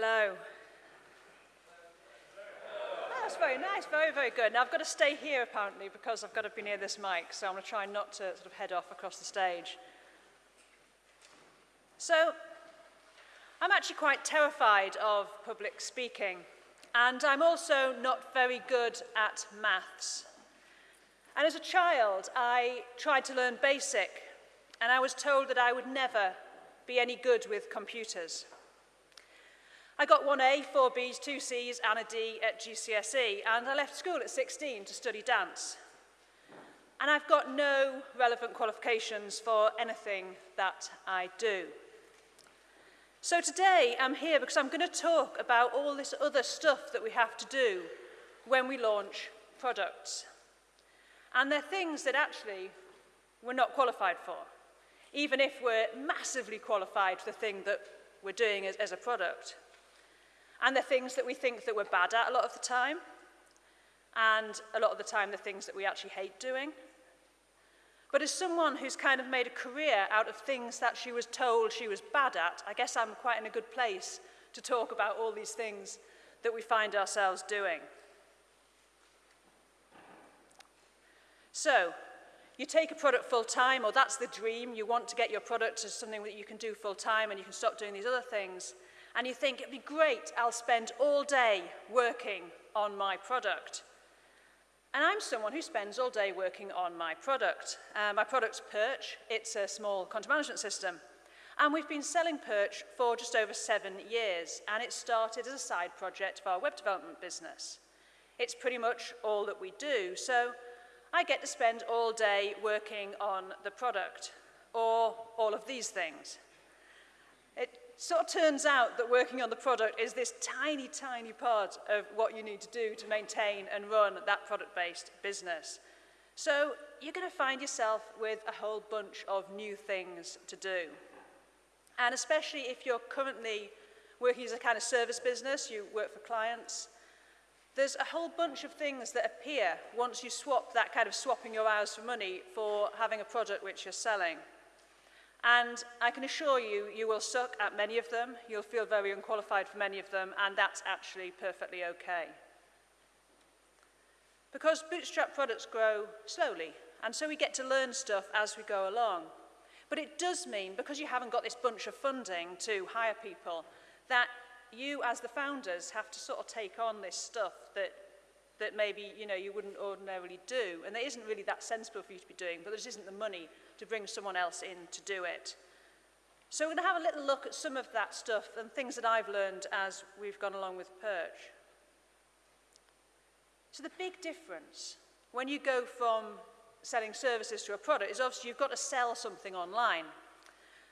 Hello. That oh, that's very nice, very, very good. Now I've got to stay here apparently because I've got to be near this mic, so I'm going to try not to sort of head off across the stage. So I'm actually quite terrified of public speaking, and I'm also not very good at maths. And as a child, I tried to learn basic, and I was told that I would never be any good with computers. I got one A, four Bs, two Cs and a D at GCSE and I left school at 16 to study dance. And I've got no relevant qualifications for anything that I do. So today I'm here because I'm going to talk about all this other stuff that we have to do when we launch products. And they're things that actually we're not qualified for, even if we're massively qualified for the thing that we're doing as, as a product. And they're things that we think that we're bad at a lot of the time. And a lot of the time, the things that we actually hate doing. But as someone who's kind of made a career out of things that she was told she was bad at, I guess I'm quite in a good place to talk about all these things that we find ourselves doing. So, you take a product full time, or that's the dream. You want to get your product to something that you can do full time and you can stop doing these other things. and you think it'd be great, I'll spend all day working on my product. And I'm someone who spends all day working on my product. Uh, my product's Perch, it's a small content management system. And we've been selling Perch for just over seven years, and it started as a side project for our web development business. It's pretty much all that we do, so I get to spend all day working on the product, or all of these things. It So it turns out that working on the product is this tiny, tiny part of what you need to do to maintain and run that product-based business. So you're going to find yourself with a whole bunch of new things to do. And especially if you're currently working as a kind of service business, you work for clients, there's a whole bunch of things that appear once you swap that kind of swapping your hours for money for having a product which you're selling. And I can assure you, you will suck at many of them, you'll feel very unqualified for many of them, and that's actually perfectly okay. Because bootstrap products grow slowly, and so we get to learn stuff as we go along. But it does mean, because you haven't got this bunch of funding to hire people, that you as the founders have to sort of take on this stuff that that maybe you know you wouldn't ordinarily do and there isn't really that sensible for you to be doing but there just isn't the money to bring someone else in to do it. So we're going to have a little look at some of that stuff and things that I've learned as we've gone along with Perch. So the big difference when you go from selling services to a product is obviously you've got to sell something online.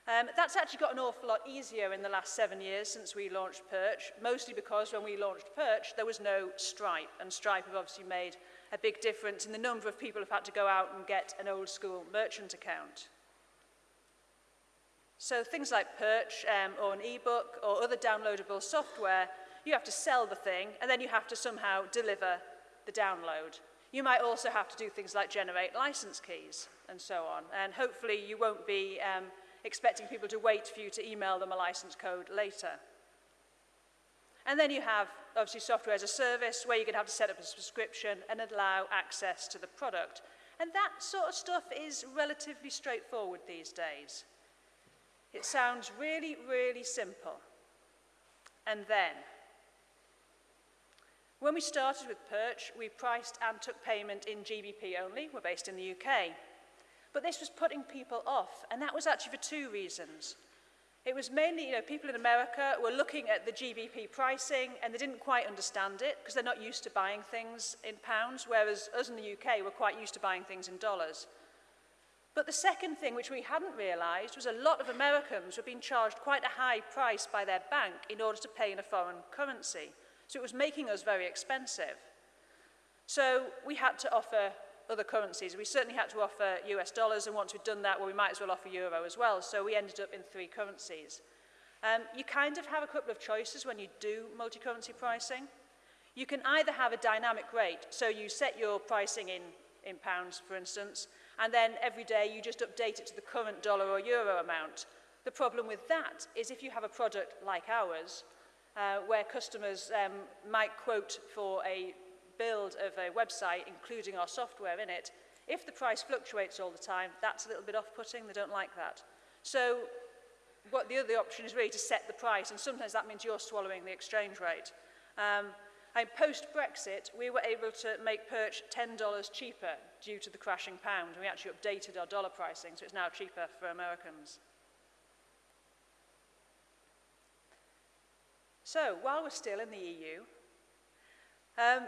Um, that's actually got an awful lot easier in the last seven years since we launched Perch, mostly because when we launched Perch, there was no Stripe, and Stripe have obviously made a big difference in the number of people have had to go out and get an old school merchant account. So things like Perch um, or an e-book or other downloadable software, you have to sell the thing and then you have to somehow deliver the download. You might also have to do things like generate license keys and so on. And hopefully you won't be um, expecting people to wait for you to email them a license code later. And then you have, obviously, software as a service where you're going to have to set up a subscription and allow access to the product. And that sort of stuff is relatively straightforward these days. It sounds really, really simple. And then, when we started with Perch, we priced and took payment in GBP only. We're based in the UK. But this was putting people off, and that was actually for two reasons. It was mainly, you know, people in America were looking at the GBP pricing and they didn't quite understand it because they're not used to buying things in pounds, whereas us in the UK were quite used to buying things in dollars. But the second thing which we hadn't realized was a lot of Americans were being charged quite a high price by their bank in order to pay in a foreign currency. So it was making us very expensive. So we had to offer other currencies. We certainly had to offer US dollars, and once we'd done that, well, we might as well offer euro as well. So we ended up in three currencies. Um, you kind of have a couple of choices when you do multi-currency pricing. You can either have a dynamic rate, so you set your pricing in, in pounds, for instance, and then every day you just update it to the current dollar or euro amount. The problem with that is if you have a product like ours, uh, where customers um, might quote for a build of a website, including our software in it, if the price fluctuates all the time, that's a little bit off-putting. They don't like that. So what the other option is really to set the price, and sometimes that means you're swallowing the exchange rate. Um, and post-Brexit, we were able to make perch $10 cheaper due to the crashing pound. We actually updated our dollar pricing, so it's now cheaper for Americans. So, while we're still in the EU, um,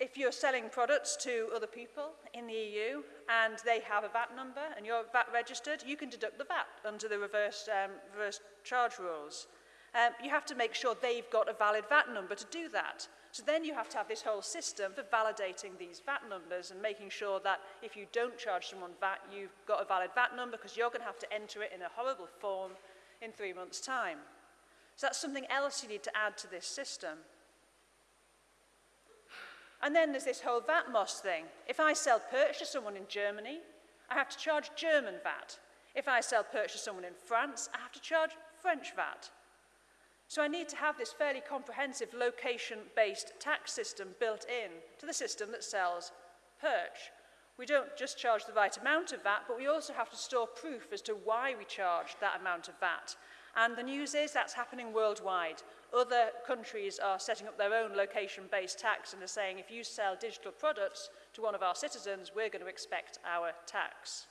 if you're selling products to other people in the EU and they have a VAT number and you're VAT registered, you can deduct the VAT under the reverse, um, reverse charge rules. Um, you have to make sure they've got a valid VAT number to do that. So then you have to have this whole system for validating these VAT numbers and making sure that if you don't charge someone VAT, you've got a valid VAT number because you're going to have to enter it in a horrible form in three months' time. So that's something else you need to add to this system. And then there's this whole VAT MOS thing. If I sell perch to someone in Germany, I have to charge German VAT. If I sell perch to someone in France, I have to charge French VAT. So I need to have this fairly comprehensive location-based tax system built in to the system that sells perch. We don't just charge the right amount of VAT, but we also have to store proof as to why we charge that amount of VAT. And the news is that's happening worldwide. Other countries are setting up their own location-based tax and are saying if you sell digital products to one of our citizens, we're going to expect our tax.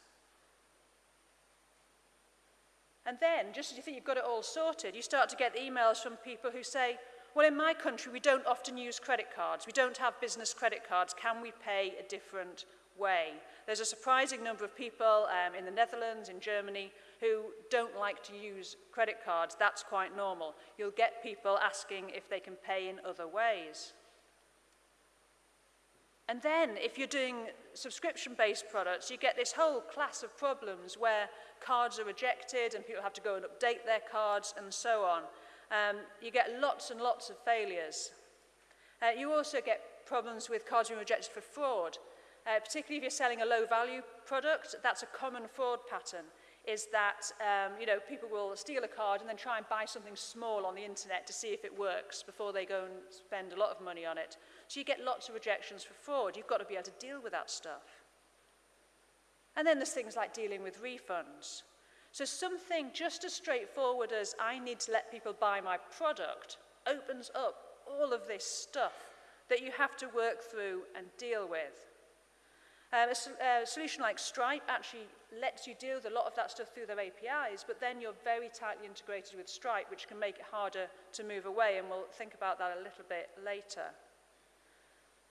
And then, just as you think you've got it all sorted, you start to get emails from people who say, well, in my country, we don't often use credit cards. We don't have business credit cards. Can we pay a different way? There's a surprising number of people um, in the Netherlands, in Germany, who don't like to use credit cards. That's quite normal. You'll get people asking if they can pay in other ways. And then if you're doing subscription-based products, you get this whole class of problems where cards are rejected and people have to go and update their cards and so on. Um, you get lots and lots of failures. Uh, you also get problems with cards being rejected for fraud. Uh, particularly if you're selling a low-value product, that's a common fraud pattern. is that um, you know, people will steal a card and then try and buy something small on the internet to see if it works before they go and spend a lot of money on it. So you get lots of rejections for fraud. You've got to be able to deal with that stuff. And then there's things like dealing with refunds. So something just as straightforward as I need to let people buy my product opens up all of this stuff that you have to work through and deal with. Um, a, so, uh, solution like Stripe actually lets you deal with a lot of that stuff through their APIs, but then you're very tightly integrated with Stripe, which can make it harder to move away, and we'll think about that a little bit later.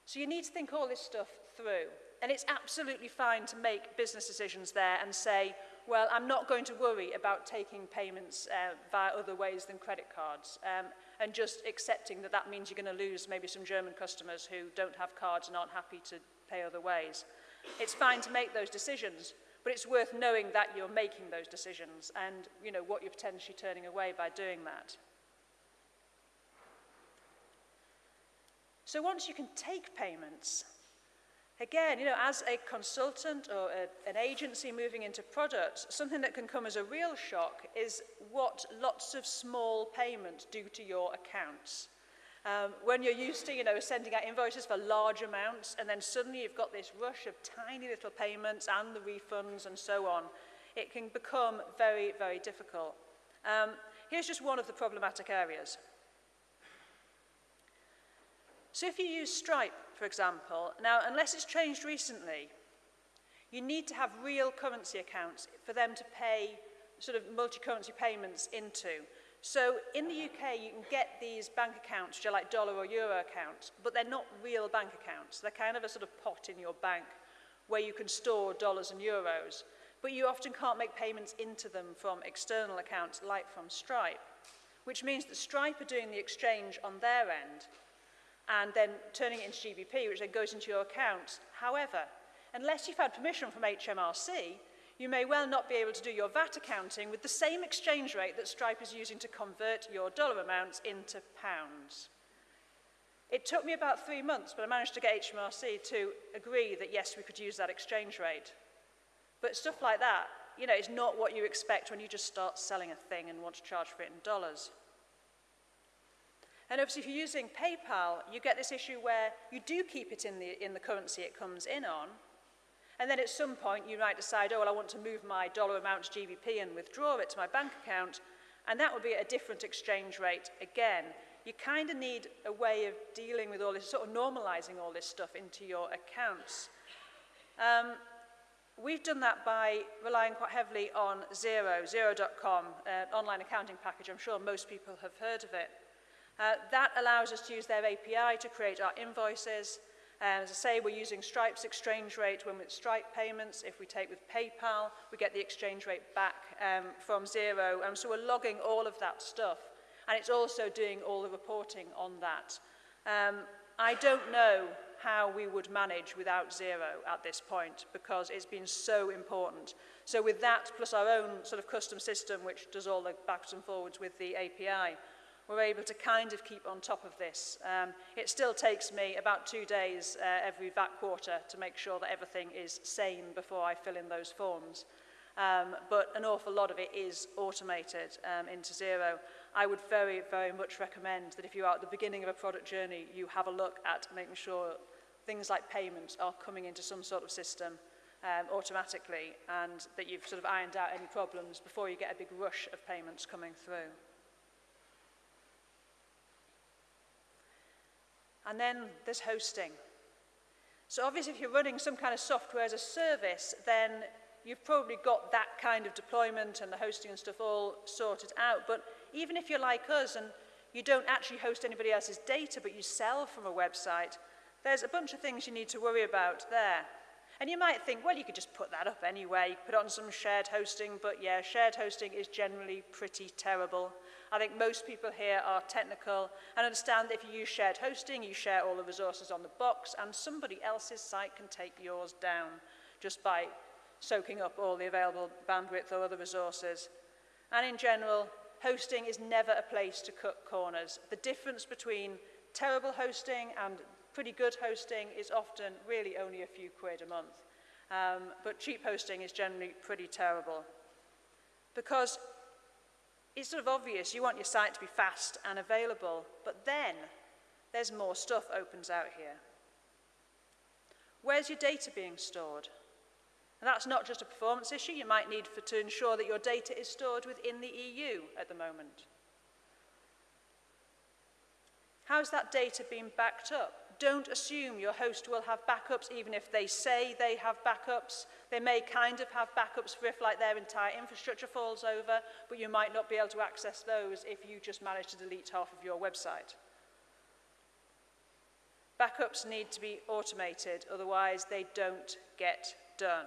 So you need to think all this stuff through. And it's absolutely fine to make business decisions there and say, well, I'm not going to worry about taking payments uh, via other ways than credit cards um, and just accepting that that means you're going to lose maybe some German customers who don't have cards and aren't happy to pay other ways. It's fine to make those decisions, but it's worth knowing that you're making those decisions and you know what you're potentially turning away by doing that. So once you can take payments, again, you know, as a consultant or a, an agency moving into products, something that can come as a real shock is what lots of small payments do to your accounts. Um, when you're used to, you know, sending out invoices for large amounts and then suddenly you've got this rush of tiny little payments and the refunds and so on, it can become very, very difficult. Um, here's just one of the problematic areas. So if you use Stripe, for example, now, unless it's changed recently, you need to have real currency accounts for them to pay sort of multi-currency payments into. So in the UK, you can get these bank accounts, which are like dollar or euro accounts, but they're not real bank accounts. They're kind of a sort of pot in your bank where you can store dollars and euros, but you often can't make payments into them from external accounts like from Stripe, which means that Stripe are doing the exchange on their end and then turning it into GBP, which then goes into your account. However, unless you've had permission from HMRC, you may well not be able to do your VAT accounting with the same exchange rate that Stripe is using to convert your dollar amounts into pounds. It took me about three months, but I managed to get HMRC to agree that yes, we could use that exchange rate. But stuff like that, you know, is not what you expect when you just start selling a thing and want to charge for it in dollars. And obviously, if you're using PayPal, you get this issue where you do keep it in the, in the currency it comes in on, And then at some point, you might decide, oh, well, I want to move my dollar amount to GBP and withdraw it to my bank account. And that would be a different exchange rate again. You kind of need a way of dealing with all this, sort of normalizing all this stuff into your accounts. Um, We've done that by relying quite heavily on Xero, Xero.com, uh, online accounting package. I'm sure most people have heard of it. Uh, that allows us to use their API to create our invoices, And um, as I say, we're using Stripe's exchange rate when with Stripe payments. If we take with PayPal, we get the exchange rate back um, from zero. And so we're logging all of that stuff. And it's also doing all the reporting on that. Um, I don't know how we would manage without zero at this point because it's been so important. So with that plus our own sort of custom system which does all the backs and forwards with the API, we're able to kind of keep on top of this. Um, it still takes me about two days uh, every VAT quarter to make sure that everything is sane before I fill in those forms. Um, but an awful lot of it is automated um, into zero. I would very, very much recommend that if you are at the beginning of a product journey, you have a look at making sure things like payments are coming into some sort of system um, automatically and that you've sort of ironed out any problems before you get a big rush of payments coming through. and then there's hosting. So obviously if you're running some kind of software as a service, then you've probably got that kind of deployment and the hosting and stuff all sorted out. But even if you're like us and you don't actually host anybody else's data, but you sell from a website, there's a bunch of things you need to worry about there. And you might think, well, you could just put that up anyway, put on some shared hosting, but yeah, shared hosting is generally pretty terrible. I think most people here are technical and understand that if you use shared hosting, you share all the resources on the box and somebody else's site can take yours down just by soaking up all the available bandwidth or other resources. And in general, hosting is never a place to cut corners. The difference between terrible hosting and pretty good hosting is often really only a few quid a month. Um, but cheap hosting is generally pretty terrible. Because it's sort of obvious you want your site to be fast and available, but then there's more stuff opens out here. Where's your data being stored? And that's not just a performance issue you might need for, to ensure that your data is stored within the EU at the moment. How's that data being backed up? Don't assume your host will have backups, even if they say they have backups. They may kind of have backups for if like their entire infrastructure falls over, but you might not be able to access those if you just manage to delete half of your website. Backups need to be automated, otherwise they don't get done.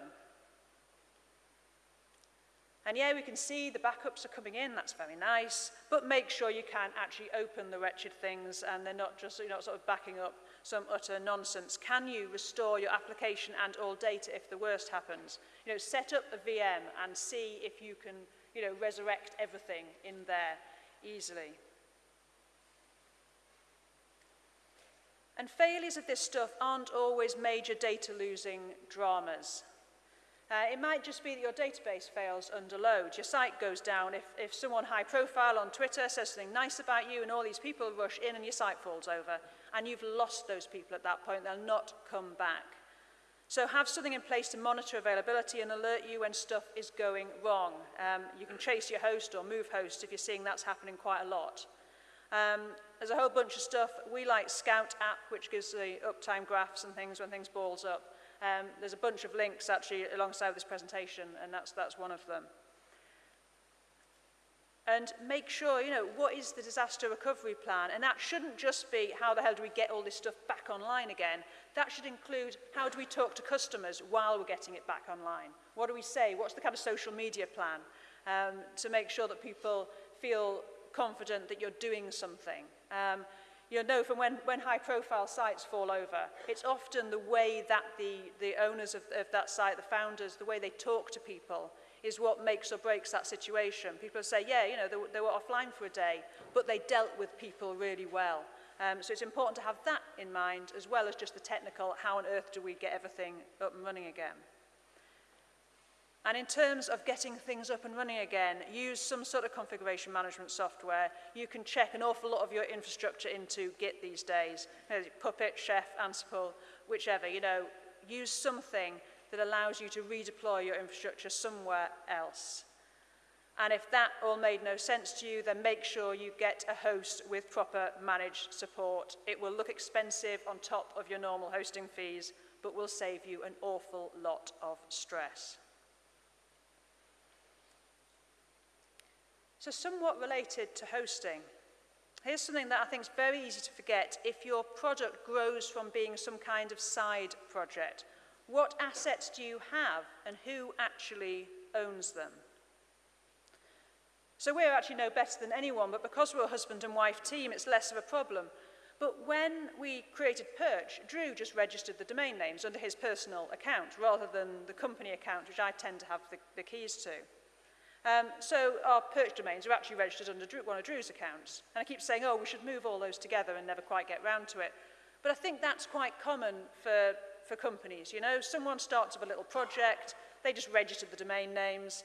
And yeah, we can see the backups are coming in, that's very nice, but make sure you can actually open the wretched things and they're not just, you know, sort of backing up some utter nonsense. Can you restore your application and all data if the worst happens? You know, set up a VM and see if you can, you know, resurrect everything in there easily. And failures of this stuff aren't always major data losing dramas. Uh, it might just be that your database fails under load. Your site goes down. If, if someone high profile on Twitter says something nice about you and all these people rush in and your site falls over and you've lost those people at that point, they'll not come back. So have something in place to monitor availability and alert you when stuff is going wrong. Um, you can chase your host or move host if you're seeing that's happening quite a lot. Um, there's a whole bunch of stuff. We like Scout app, which gives the uptime graphs and things when things balls up. Um, there's a bunch of links actually alongside this presentation, and that's, that's one of them. And make sure, you know, what is the disaster recovery plan? And that shouldn't just be how the hell do we get all this stuff back online again. That should include how do we talk to customers while we're getting it back online? What do we say? What's the kind of social media plan um, to make sure that people feel confident that you're doing something? Um, you know from when, when high profile sites fall over, it's often the way that the, the owners of, of that site, the founders, the way they talk to people is what makes or breaks that situation. People say, yeah, you know, they, they were offline for a day, but they dealt with people really well. Um, so it's important to have that in mind, as well as just the technical, how on earth do we get everything up and running again. And in terms of getting things up and running again, use some sort of configuration management software. You can check an awful lot of your infrastructure into Git these days, Puppet, Chef, Ansible, whichever, you know, use something that allows you to redeploy your infrastructure somewhere else. And if that all made no sense to you, then make sure you get a host with proper managed support. It will look expensive on top of your normal hosting fees, but will save you an awful lot of stress. So somewhat related to hosting, here's something that I think is very easy to forget if your product grows from being some kind of side project. What assets do you have and who actually owns them? So we're actually no better than anyone, but because we're a husband and wife team, it's less of a problem. But when we created Perch, Drew just registered the domain names under his personal account rather than the company account, which I tend to have the, the keys to. Um, so our perch domains are actually registered under Drew, one of Drew's accounts. And I keep saying, oh, we should move all those together and never quite get round to it. But I think that's quite common for, for companies. You know, someone starts up a little project, they just register the domain names,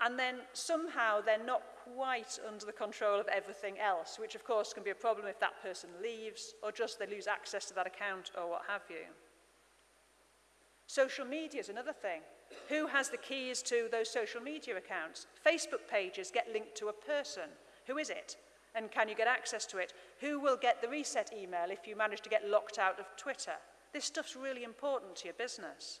and then somehow they're not quite under the control of everything else, which of course can be a problem if that person leaves or just they lose access to that account or what have you. Social media is another thing. Who has the keys to those social media accounts? Facebook pages get linked to a person. Who is it? And can you get access to it? Who will get the reset email if you manage to get locked out of Twitter? This stuff's really important to your business.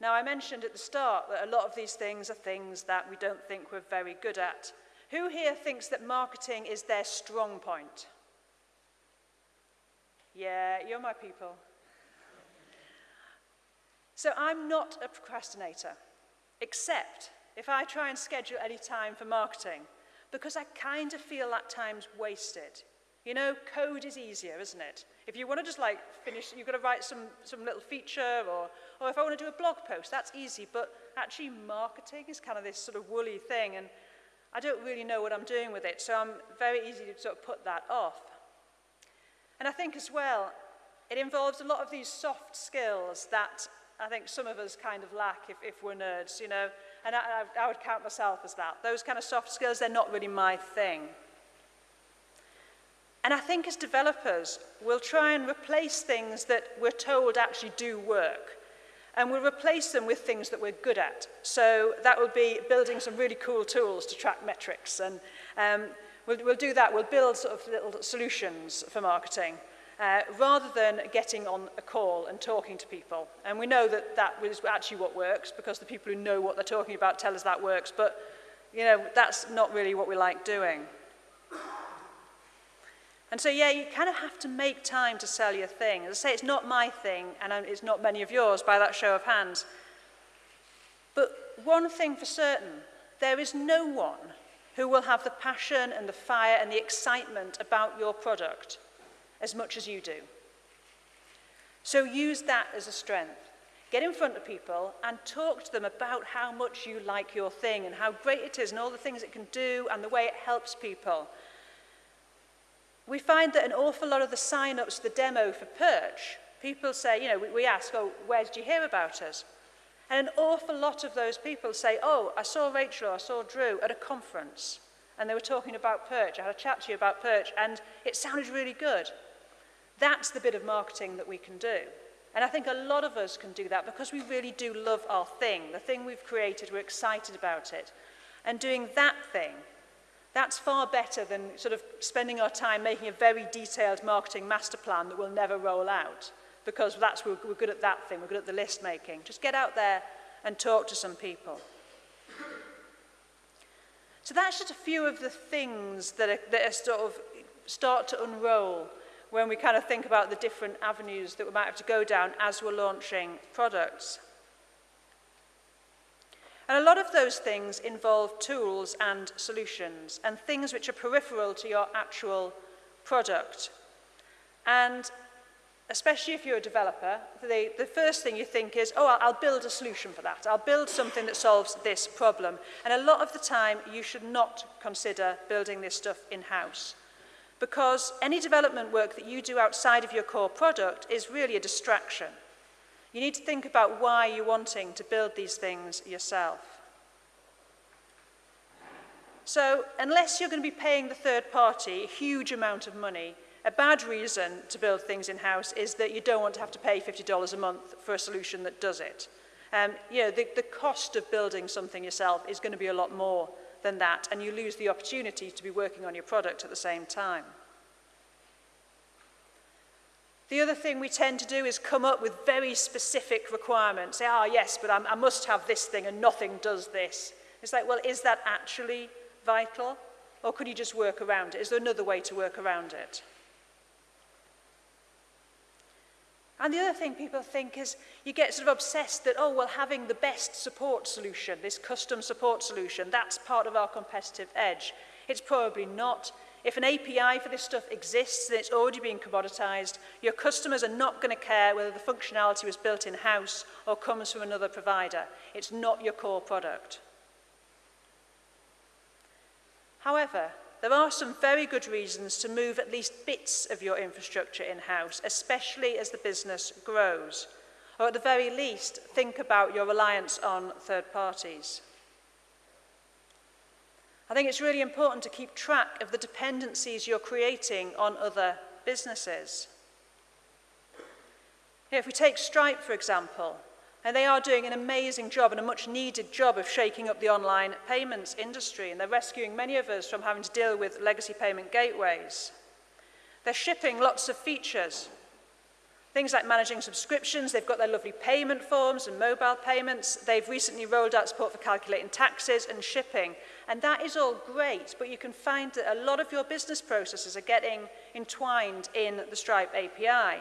Now, I mentioned at the start that a lot of these things are things that we don't think we're very good at. Who here thinks that marketing is their strong point? Yeah, you're my people. So I'm not a procrastinator, except if I try and schedule any time for marketing, because I kind of feel that time's wasted. You know, code is easier, isn't it? If you want to just like finish, you've got to write some, some little feature or, or if I want to do a blog post, that's easy. But actually marketing is kind of this sort of woolly thing and I don't really know what I'm doing with it. So I'm very easy to sort of put that off. And I think as well, it involves a lot of these soft skills that I think some of us kind of lack if, if we're nerds, you know. And I, I would count myself as that. Those kind of soft skills, they're not really my thing. And I think as developers, we'll try and replace things that we're told actually do work. And we'll replace them with things that we're good at. So that would be building some really cool tools to track metrics and um, We'll, we'll do that. We'll build sort of little solutions for marketing uh, rather than getting on a call and talking to people. And we know that that is actually what works because the people who know what they're talking about tell us that works. But, you know, that's not really what we like doing. And so, yeah, you kind of have to make time to sell your thing. As I say, it's not my thing, and it's not many of yours by that show of hands. But one thing for certain, there is no one who will have the passion and the fire and the excitement about your product as much as you do. So use that as a strength. Get in front of people and talk to them about how much you like your thing and how great it is and all the things it can do and the way it helps people. We find that an awful lot of the sign-ups, the demo for Perch, people say, you know, we, we ask, oh, where did you hear about us? And an awful lot of those people say, oh, I saw Rachel, I saw Drew at a conference and they were talking about perch. I had a chat to you about perch and it sounded really good. That's the bit of marketing that we can do. And I think a lot of us can do that because we really do love our thing, the thing we've created, we're excited about it. And doing that thing, that's far better than sort of spending our time making a very detailed marketing master plan that will never roll out. because that's we're, we're good at that thing, we're good at the list making. Just get out there and talk to some people. So that's just a few of the things that, are, that are sort of start to unroll when we kind of think about the different avenues that we might have to go down as we're launching products. And a lot of those things involve tools and solutions and things which are peripheral to your actual product. And especially if you're a developer, they, the first thing you think is, oh, I'll, I'll build a solution for that. I'll build something that solves this problem. And a lot of the time, you should not consider building this stuff in-house. Because any development work that you do outside of your core product is really a distraction. You need to think about why you're wanting to build these things yourself. So unless you're going to be paying the third party a huge amount of money A bad reason to build things in-house is that you don't want to have to pay $50 a month for a solution that does it. Um, you know, the, the cost of building something yourself is going to be a lot more than that, and you lose the opportunity to be working on your product at the same time. The other thing we tend to do is come up with very specific requirements. Say, "Ah, yes, but I'm, I must have this thing and nothing does this. It's like, well, is that actually vital? Or could you just work around it? Is there another way to work around it? And the other thing people think is you get sort of obsessed that, oh, well, having the best support solution, this custom support solution, that's part of our competitive edge. It's probably not. If an API for this stuff exists and it's already being commoditized, your customers are not going to care whether the functionality was built in-house or comes from another provider. It's not your core product. However, there are some very good reasons to move at least bits of your infrastructure in-house, especially as the business grows. Or at the very least, think about your reliance on third parties. I think it's really important to keep track of the dependencies you're creating on other businesses. If we take Stripe, for example, And they are doing an amazing job and a much needed job of shaking up the online payments industry. And they're rescuing many of us from having to deal with legacy payment gateways. They're shipping lots of features. Things like managing subscriptions, they've got their lovely payment forms and mobile payments. They've recently rolled out support for calculating taxes and shipping. And that is all great, but you can find that a lot of your business processes are getting entwined in the Stripe API.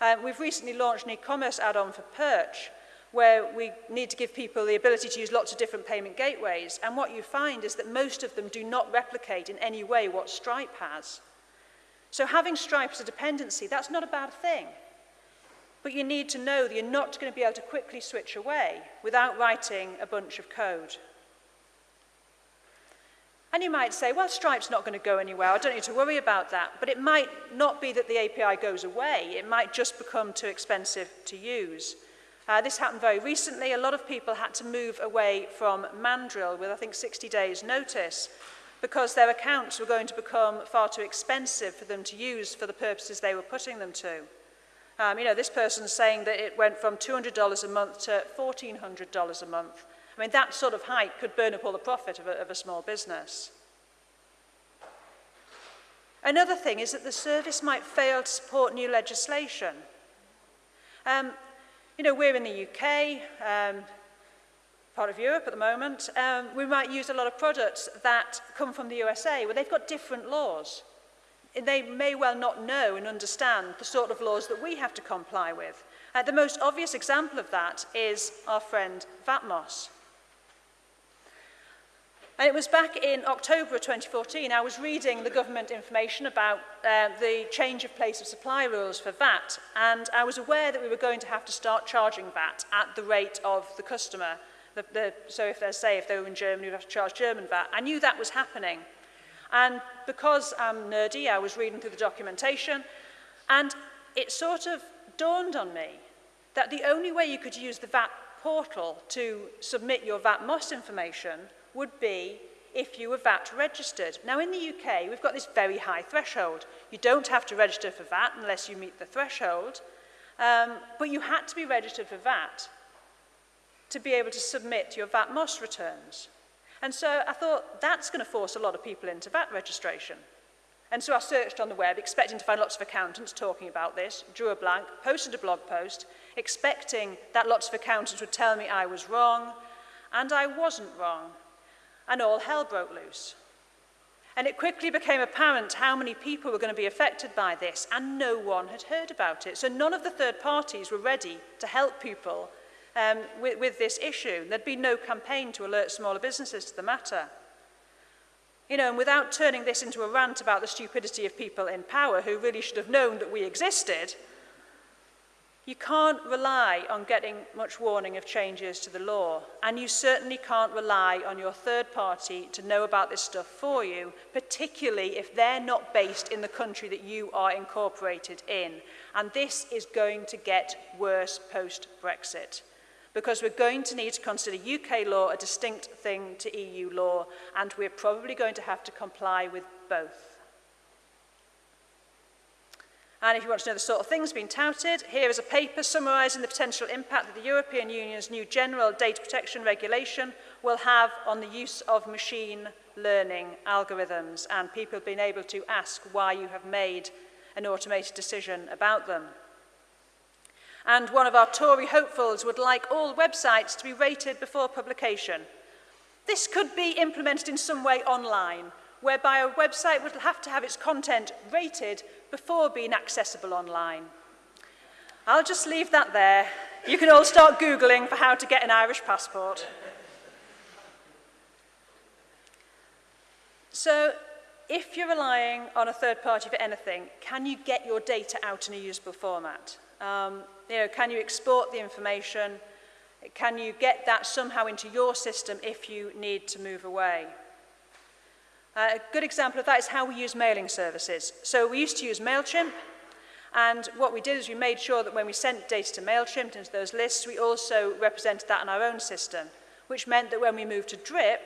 Um, we've recently launched an e-commerce add-on for Perch, where we need to give people the ability to use lots of different payment gateways. And what you find is that most of them do not replicate in any way what Stripe has. So having Stripe as a dependency, that's not a bad thing. But you need to know that you're not going to be able to quickly switch away without writing a bunch of code. And you might say, well, Stripe's not going to go anywhere. I don't need to worry about that. But it might not be that the API goes away. It might just become too expensive to use. Uh, this happened very recently. A lot of people had to move away from Mandrill with, I think, 60 days notice because their accounts were going to become far too expensive for them to use for the purposes they were putting them to. Um, you know, this person's saying that it went from $200 a month to $1,400 a month I mean, that sort of hike could burn up all the profit of a, of a small business. Another thing is that the service might fail to support new legislation. Um, you know, we're in the UK, um, part of Europe at the moment, um, we might use a lot of products that come from the USA, where they've got different laws. And they may well not know and understand the sort of laws that we have to comply with. Uh, the most obvious example of that is our friend Vatmos. And it was back in October 2014, I was reading the government information about uh, the change of place of supply rules for VAT, and I was aware that we were going to have to start charging VAT at the rate of the customer. The, the, so if they say if they were in Germany, we'd have to charge German VAT. I knew that was happening. And because I'm nerdy, I was reading through the documentation, and it sort of dawned on me that the only way you could use the VAT portal to submit your VAT MOST information would be if you were VAT registered. Now in the UK, we've got this very high threshold. You don't have to register for VAT unless you meet the threshold, um, but you had to be registered for VAT to be able to submit your VAT MOS returns. And so I thought, that's going to force a lot of people into VAT registration. And so I searched on the web, expecting to find lots of accountants talking about this, drew a blank, posted a blog post, expecting that lots of accountants would tell me I was wrong, and I wasn't wrong and all hell broke loose. And it quickly became apparent how many people were going to be affected by this, and no one had heard about it. So none of the third parties were ready to help people um, with, with this issue. There'd been no campaign to alert smaller businesses to the matter. You know, and without turning this into a rant about the stupidity of people in power who really should have known that we existed, You can't rely on getting much warning of changes to the law, and you certainly can't rely on your third party to know about this stuff for you, particularly if they're not based in the country that you are incorporated in. And this is going to get worse post-Brexit because we're going to need to consider UK law a distinct thing to EU law, and we're probably going to have to comply with both. And if you want to know the sort of things being touted, here is a paper summarising the potential impact that the European Union's new General Data Protection Regulation will have on the use of machine learning algorithms and people being able to ask why you have made an automated decision about them. And one of our Tory hopefuls would like all websites to be rated before publication. This could be implemented in some way online, whereby a website would have to have its content rated before being accessible online. I'll just leave that there. You can all start Googling for how to get an Irish passport. So if you're relying on a third party for anything, can you get your data out in a usable format? Um, you know, can you export the information? Can you get that somehow into your system if you need to move away? Uh, a good example of that is how we use mailing services. So we used to use MailChimp, and what we did is we made sure that when we sent data to MailChimp into those lists, we also represented that in our own system, which meant that when we moved to Drip,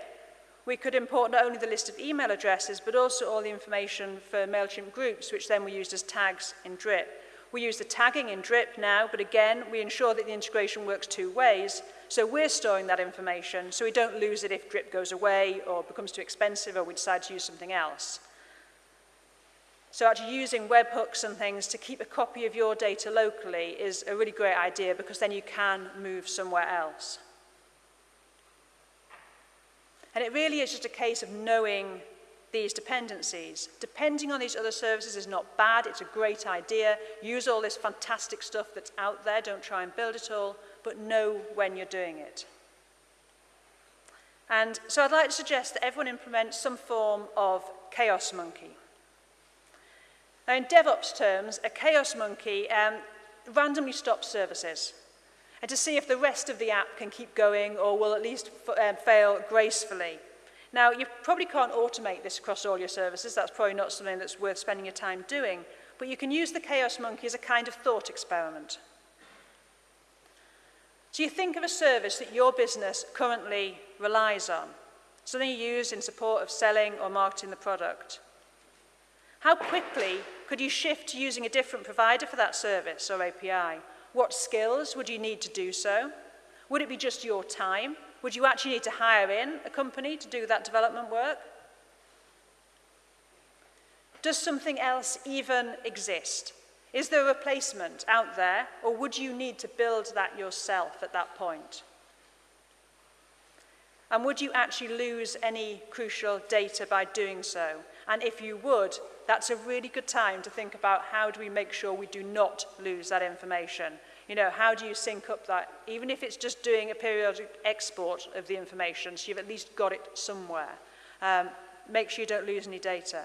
we could import not only the list of email addresses, but also all the information for MailChimp groups, which then we used as tags in Drip. We use the tagging in DRIP now, but again, we ensure that the integration works two ways. So we're storing that information so we don't lose it if DRIP goes away or becomes too expensive or we decide to use something else. So actually using webhooks and things to keep a copy of your data locally is a really great idea because then you can move somewhere else. And it really is just a case of knowing these dependencies. Depending on these other services is not bad, it's a great idea. Use all this fantastic stuff that's out there, don't try and build it all, but know when you're doing it. And so I'd like to suggest that everyone implements some form of chaos monkey. Now in DevOps terms, a chaos monkey um, randomly stops services and to see if the rest of the app can keep going or will at least um, fail gracefully. Now, you probably can't automate this across all your services. That's probably not something that's worth spending your time doing. But you can use the chaos monkey as a kind of thought experiment. So you think of a service that your business currently relies on, something you use in support of selling or marketing the product. How quickly could you shift to using a different provider for that service or API? What skills would you need to do so? Would it be just your time Would you actually need to hire in a company to do that development work? Does something else even exist? Is there a replacement out there, or would you need to build that yourself at that point? And would you actually lose any crucial data by doing so? And if you would, that's a really good time to think about how do we make sure we do not lose that information You know, how do you sync up that? Even if it's just doing a periodic export of the information, so you've at least got it somewhere. Um, make sure you don't lose any data.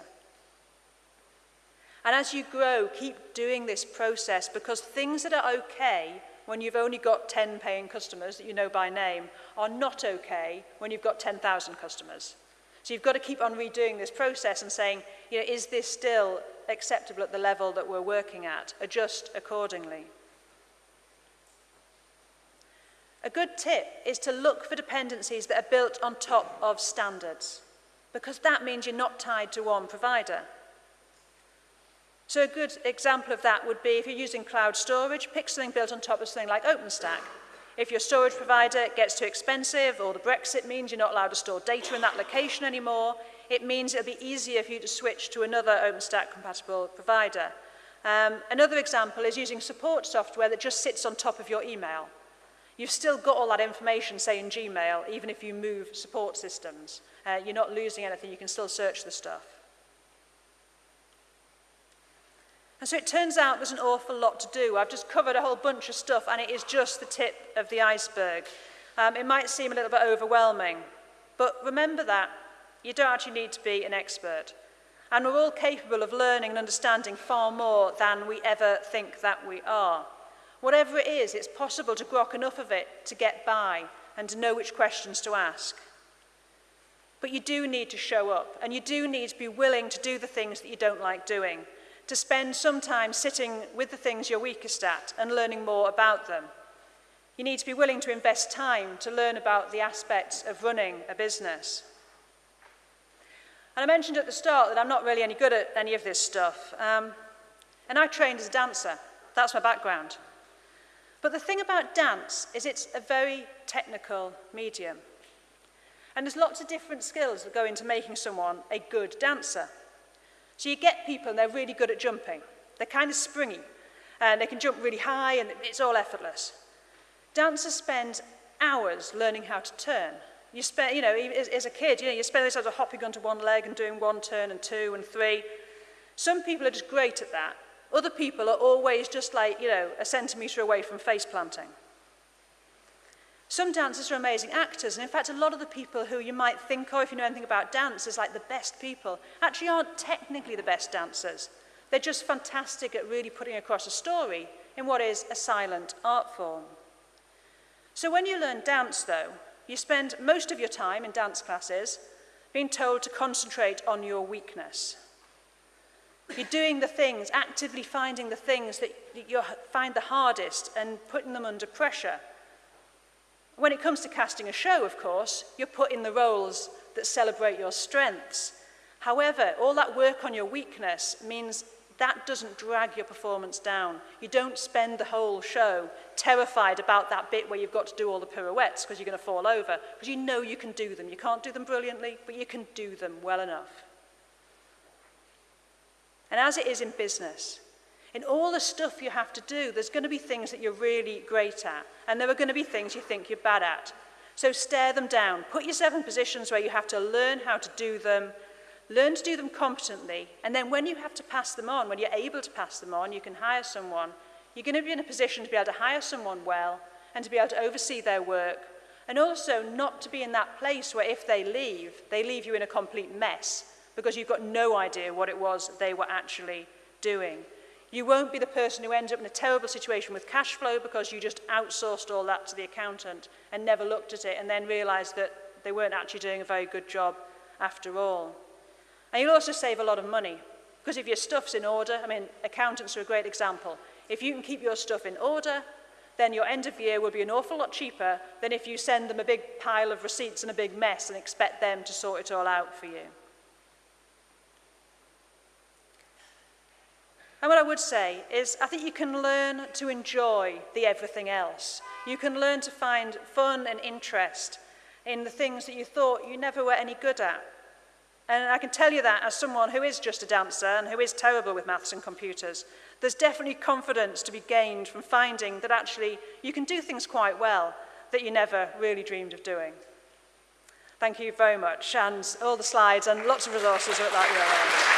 And as you grow, keep doing this process because things that are okay when you've only got 10 paying customers that you know by name are not okay when you've got 10,000 customers. So you've got to keep on redoing this process and saying, you know, is this still acceptable at the level that we're working at? Adjust accordingly. A good tip is to look for dependencies that are built on top of standards, because that means you're not tied to one provider. So a good example of that would be if you're using cloud storage, pick something built on top of something like OpenStack. If your storage provider gets too expensive or the Brexit means you're not allowed to store data in that location anymore, it means it'll be easier for you to switch to another OpenStack compatible provider. Um, another example is using support software that just sits on top of your email. You've still got all that information, say, in Gmail, even if you move support systems. Uh, you're not losing anything. You can still search the stuff. And so it turns out there's an awful lot to do. I've just covered a whole bunch of stuff, and it is just the tip of the iceberg. Um, it might seem a little bit overwhelming, but remember that you don't actually need to be an expert. And we're all capable of learning and understanding far more than we ever think that we are. Whatever it is, it's possible to grok enough of it to get by and to know which questions to ask. But you do need to show up, and you do need to be willing to do the things that you don't like doing, to spend some time sitting with the things you're weakest at and learning more about them. You need to be willing to invest time to learn about the aspects of running a business. And I mentioned at the start that I'm not really any good at any of this stuff. Um, and I trained as a dancer. That's my background. But the thing about dance is it's a very technical medium. And there's lots of different skills that go into making someone a good dancer. So you get people and they're really good at jumping. They're kind of springy and they can jump really high and it's all effortless. Dancers spend hours learning how to turn. You spend, you know, e, as, as a kid, you know, you spend those hours hopping onto one leg and doing one turn and two and three. Some people are just great at that Other people are always just like, you know, a centimetre away from face planting. Some dancers are amazing actors, and in fact, a lot of the people who you might think of, if you know anything about dance, as like the best people, actually aren't technically the best dancers. They're just fantastic at really putting across a story in what is a silent art form. So when you learn dance, though, you spend most of your time in dance classes being told to concentrate on your weakness. You're doing the things, actively finding the things that you find the hardest and putting them under pressure. When it comes to casting a show, of course, you're put in the roles that celebrate your strengths. However, all that work on your weakness means that doesn't drag your performance down. You don't spend the whole show terrified about that bit where you've got to do all the pirouettes because you're going to fall over, because you know you can do them. You can't do them brilliantly, but you can do them well enough. And as it is in business, in all the stuff you have to do, there's going to be things that you're really great at, and there are going to be things you think you're bad at. So stare them down. Put yourself in positions where you have to learn how to do them, learn to do them competently, and then when you have to pass them on, when you're able to pass them on, you can hire someone. You're going to be in a position to be able to hire someone well and to be able to oversee their work, and also not to be in that place where if they leave, they leave you in a complete mess because you've got no idea what it was they were actually doing. You won't be the person who ends up in a terrible situation with cash flow because you just outsourced all that to the accountant and never looked at it and then realised that they weren't actually doing a very good job after all. And you'll also save a lot of money because if your stuff's in order, I mean, accountants are a great example. If you can keep your stuff in order, then your end of year will be an awful lot cheaper than if you send them a big pile of receipts and a big mess and expect them to sort it all out for you. And what I would say is I think you can learn to enjoy the everything else. You can learn to find fun and interest in the things that you thought you never were any good at. And I can tell you that as someone who is just a dancer and who is terrible with maths and computers, there's definitely confidence to be gained from finding that actually you can do things quite well that you never really dreamed of doing. Thank you very much, and all the slides and lots of resources are at that URL.